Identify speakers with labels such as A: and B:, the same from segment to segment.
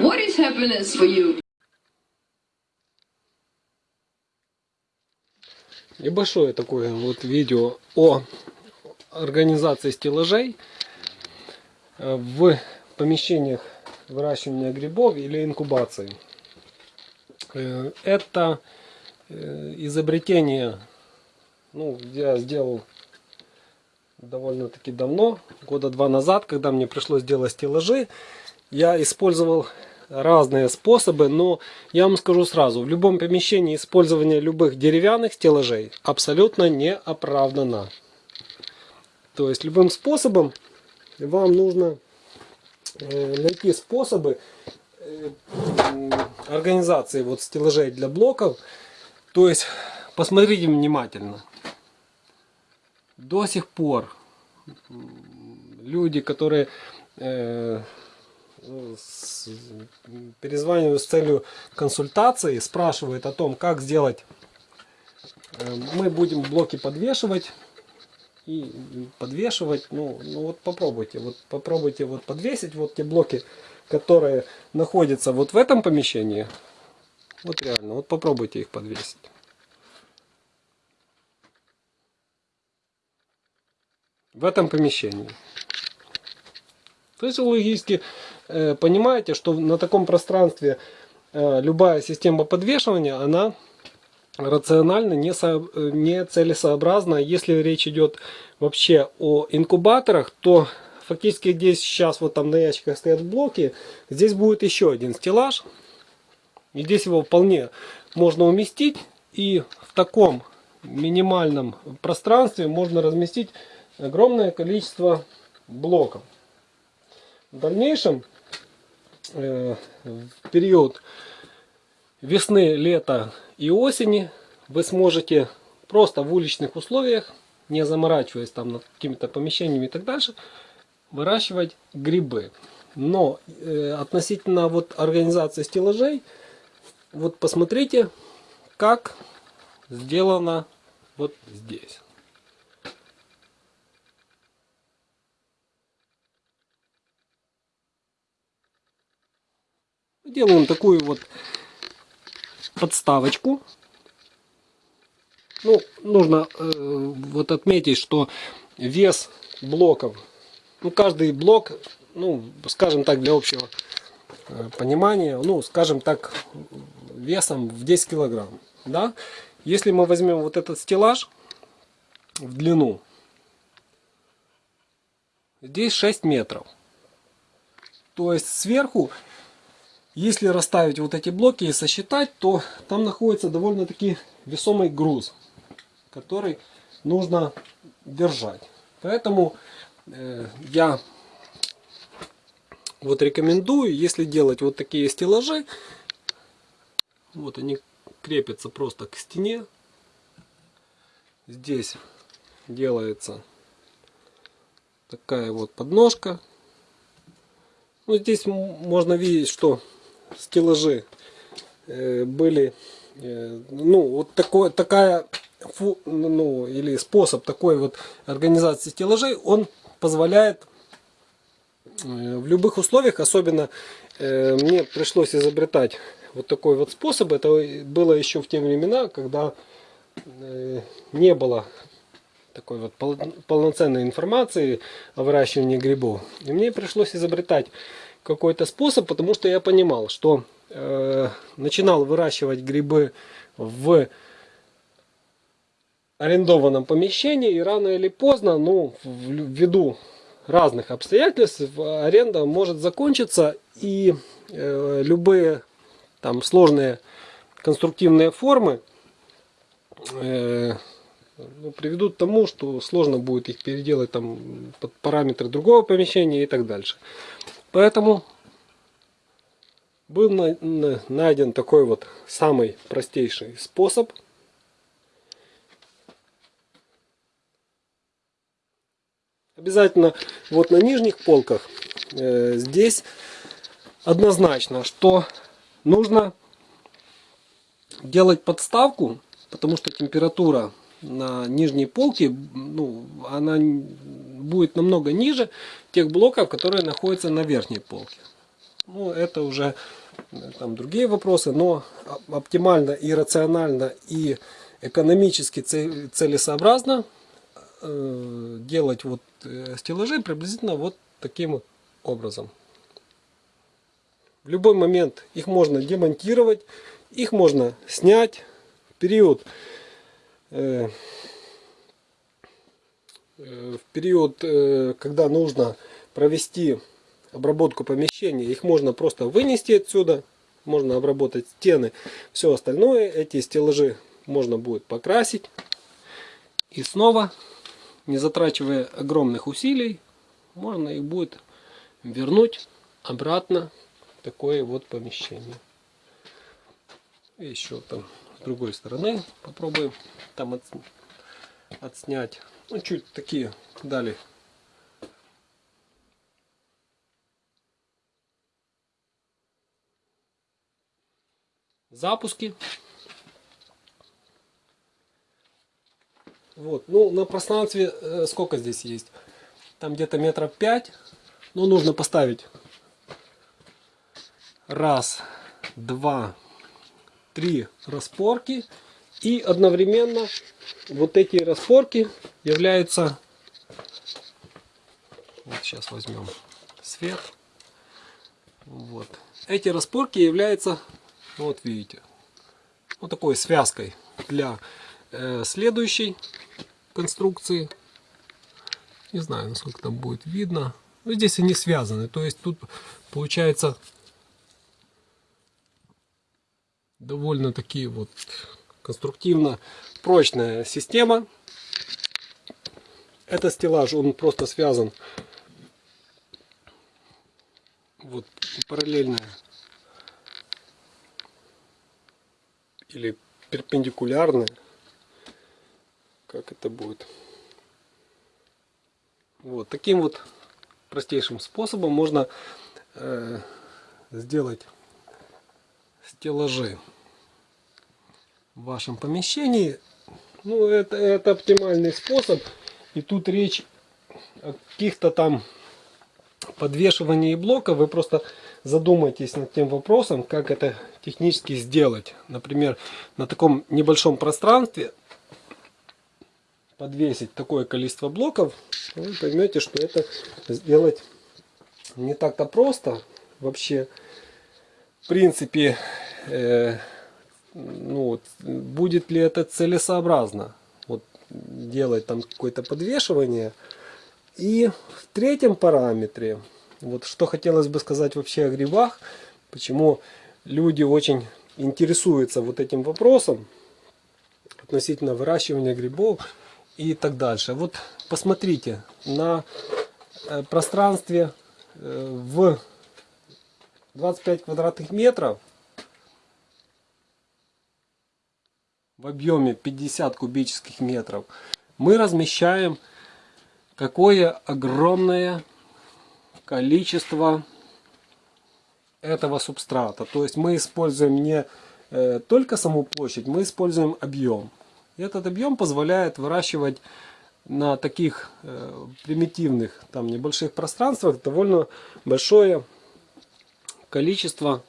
A: What is happiness for you?
B: Небольшое такое вот видео о организации стеллажей э, в помещениях выращивания грибов или инкубации. Э, Это э, изобретение, ну, я сделал довольно-таки давно, года два назад, когда мне пришлось делать стеллажи. Я использовал разные способы, но я вам скажу сразу, в любом помещении использование любых деревянных стеллажей абсолютно не оправдано. То есть любым способом вам нужно э, найти способы э, организации вот стеллажей для блоков. То есть посмотрите внимательно. До сих пор люди, которые э, с- перезванивают с целью консультации, спрашивают о том, как сделать. Э, Мы будем блоки подвешивать и подвешивать. Ну, ну вот попробуйте, вот попробуйте вот подвесить вот те блоки, которые находятся вот в этом помещении. Вот реально, вот попробуйте их подвесить. В этом помещении. То есть логически понимаете, что на таком пространстве э, любая система подвешивания, она рационально не, со- э, не целесообразна. Если речь идет вообще о инкубаторах, то фактически здесь сейчас вот там на ящиках стоят блоки, здесь будет еще один стеллаж. И здесь его вполне можно уместить. И в таком минимальном пространстве можно разместить огромное количество блоков. В дальнейшем, э, в период весны, лета и осени, вы сможете просто в уличных условиях, не заморачиваясь там над какими-то помещениями и так дальше, выращивать грибы. Но э, относительно вот организации стеллажей, вот посмотрите, как сделано вот здесь. Делаем такую вот подставочку. Ну, нужно э, вот отметить, что вес блоков, ну, каждый блок, ну, скажем так, для общего э, понимания, ну, скажем так, весом в 10 килограмм, да. Если мы возьмем вот этот стеллаж в длину, здесь 6 метров. То есть сверху если расставить вот эти блоки и сосчитать, то там находится довольно-таки весомый груз, который нужно держать. Поэтому э, я вот рекомендую, если делать вот такие стеллажи, вот они крепятся просто к стене. Здесь делается такая вот подножка. Ну, здесь можно видеть, что стеллажи э, были, э, ну, вот такой, такая, ну, или способ такой вот организации стеллажей, он позволяет э, в любых условиях, особенно мне пришлось изобретать вот такой вот способ, это было еще в те времена, когда не было такой вот пол- полноценной информации о выращивании грибов. И мне пришлось изобретать какой-то способ, потому что я понимал, что э, начинал выращивать грибы в арендованном помещении и рано или поздно, ну, ввиду разных обстоятельств, аренда может закончиться и э, любые там сложные конструктивные формы э, ну, приведут к тому, что сложно будет их переделать там под параметры другого помещения и так дальше. Поэтому был на- на- найден такой вот самый простейший способ. Обязательно вот на нижних полках э, здесь однозначно, что нужно делать подставку, потому что температура на нижней полке, ну, она будет намного ниже тех блоков, которые находятся на верхней полке. Ну, это уже э, там другие вопросы, но оп- оптимально и рационально и экономически це- целесообразно э, делать вот э, стеллажи приблизительно вот таким образом. В любой момент их можно демонтировать, их можно снять период в период, э, когда нужно провести обработку помещения, их можно просто вынести отсюда, можно обработать стены, все остальное, эти стеллажи можно будет покрасить и снова, не затрачивая огромных усилий, можно их будет вернуть обратно в такое вот помещение. Еще там с другой стороны попробуем там от- отснять. Ну, чуть такие дали. Запуски. Вот, ну на пространстве э, сколько здесь есть? Там где-то метров пять. Ну нужно поставить раз, два, три распорки. И одновременно вот эти распорки являются... Вот сейчас возьмем свет. Вот. Эти распорки являются, вот видите, вот такой связкой для э, следующей конструкции. Не знаю, насколько там будет видно. Но здесь они связаны. То есть тут получается довольно такие вот конструктивно прочная система. Это стеллаж, он просто связан вот параллельно или перпендикулярно. Как это будет? Вот таким вот простейшим способом можно э, сделать стеллажи в вашем помещении. Ну, это, это оптимальный способ. И тут речь о каких-то там подвешивании блока. Вы просто задумайтесь над тем вопросом, как это технически сделать. Например, на таком небольшом пространстве подвесить такое количество блоков, вы поймете, что это сделать не так-то просто. Вообще, в принципе, э, ну, будет ли это целесообразно вот, делать там какое-то подвешивание. И в третьем параметре, вот что хотелось бы сказать вообще о грибах, почему люди очень интересуются вот этим вопросом относительно выращивания грибов и так дальше. Вот посмотрите, на э, пространстве э, в 25 квадратных метров в объеме 50 кубических метров мы размещаем какое огромное количество этого субстрата. То есть мы используем не э, только саму площадь, мы используем объем. Этот объем позволяет выращивать на таких э, примитивных, там небольших пространствах довольно большое количество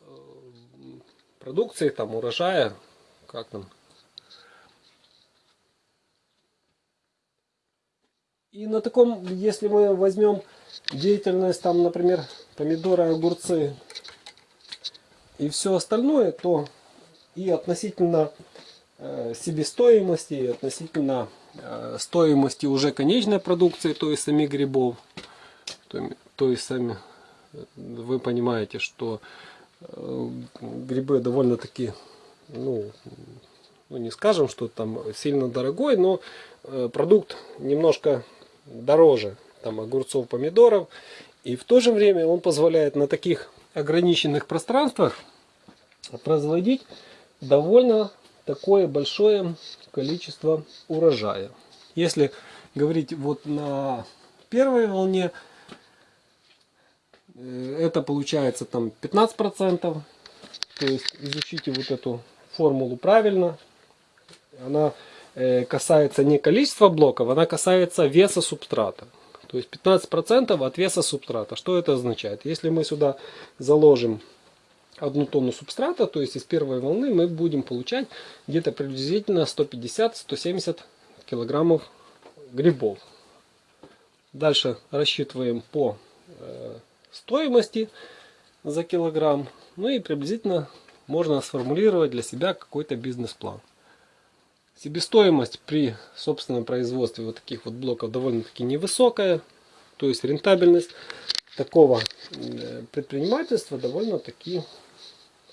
B: э, продукции, там урожая, как там. И на таком, если мы возьмем деятельность, там, например, помидоры, огурцы и все остальное, то и относительно э, себестоимости, и относительно э, стоимости уже конечной продукции, то есть самих грибов, то, есть сами э, вы понимаете, что э, грибы довольно-таки, ну, ну, не скажем, что там сильно дорогой, но э, продукт немножко дороже там огурцов, помидоров. И в то же время он позволяет на таких ограниченных пространствах производить довольно такое большое количество урожая. Если говорить вот на первой волне, это получается там 15%. То есть изучите вот эту формулу правильно. Она э, касается не количества блоков, она касается веса субстрата. То есть 15% от веса субстрата. Что это означает? Если мы сюда заложим одну тонну субстрата, то есть из первой волны мы будем получать где-то приблизительно 150-170 килограммов грибов. Дальше рассчитываем по э, стоимости за килограмм. Ну и приблизительно можно сформулировать для себя какой-то бизнес-план. Себестоимость при собственном производстве вот таких вот блоков довольно-таки невысокая. То есть рентабельность такого э, предпринимательства довольно-таки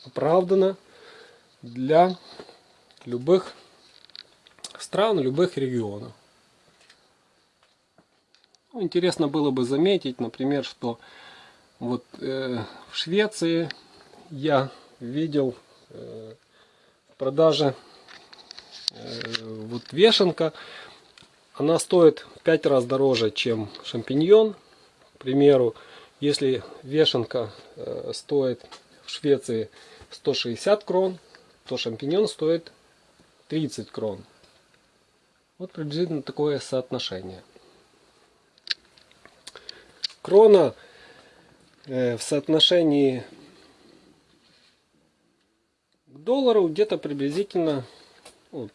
B: оправдана для любых стран, любых регионов. Ну, интересно было бы заметить, например, что вот э, в Швеции я видел э, продаже э, вот вешенка. Она стоит в 5 раз дороже, чем шампиньон. К примеру, если вешенка э, стоит в Швеции 160 крон, то шампиньон стоит 30 крон. Вот приблизительно такое соотношение. Крона в соотношении к доллару где-то приблизительно, ну,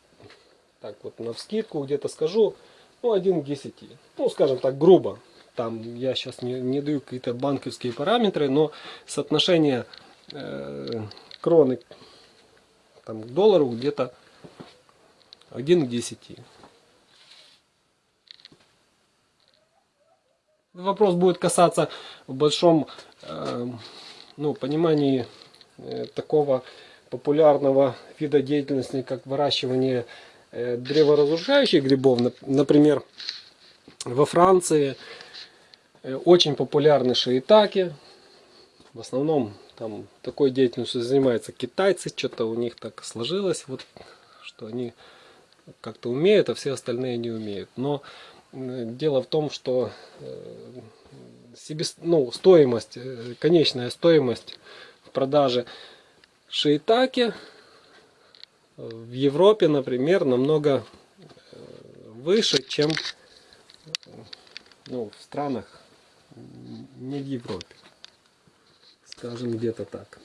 B: так вот на вскидку где-то скажу, ну 1 к 10. Ну скажем так грубо. Там я сейчас не, не даю какие-то банковские параметры, но соотношение э, кроны там, к доллару где-то 1 к 10. Вопрос будет касаться в большом э, ну, понимании э, такого популярного вида деятельности, как выращивание э, древоразрушающих грибов. Например, во Франции э, очень популярны шиитаки. В основном там такой деятельностью занимаются китайцы. Что-то у них так сложилось, вот, что они как-то умеют, а все остальные не умеют. Но Дело в том, что э, себе, ну, стоимость, э, конечная стоимость в продаже шиитаки в Европе, например, намного э, выше, чем ну, в странах не в Европе. Скажем, где-то так.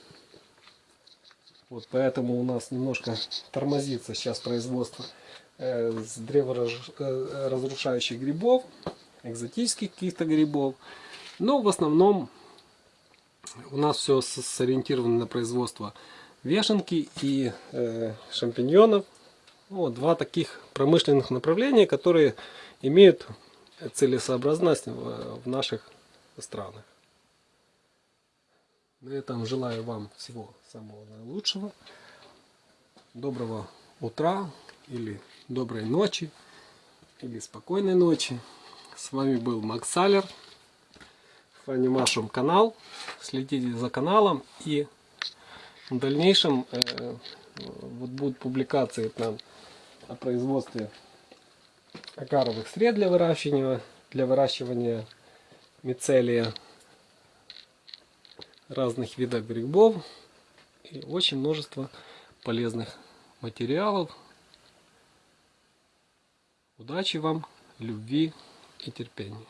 B: Вот поэтому у нас немножко тормозится сейчас производство Э, с древоразрушающих грибов, экзотических каких-то грибов. Но в основном у нас все сориентировано на производство вешенки и э, шампиньонов. Вот, два таких промышленных направления, которые имеют целесообразность в, в наших странах. На этом желаю вам всего самого наилучшего. Доброго утра или доброй ночи, или спокойной ночи. С вами был Макс Салер, Фанимашум канал. Следите за каналом и в дальнейшем э, вот будут публикации там о производстве акаровых сред для выращивания, для выращивания мицелия разных видов грибов и очень множество полезных материалов Удачи вам, любви и терпения.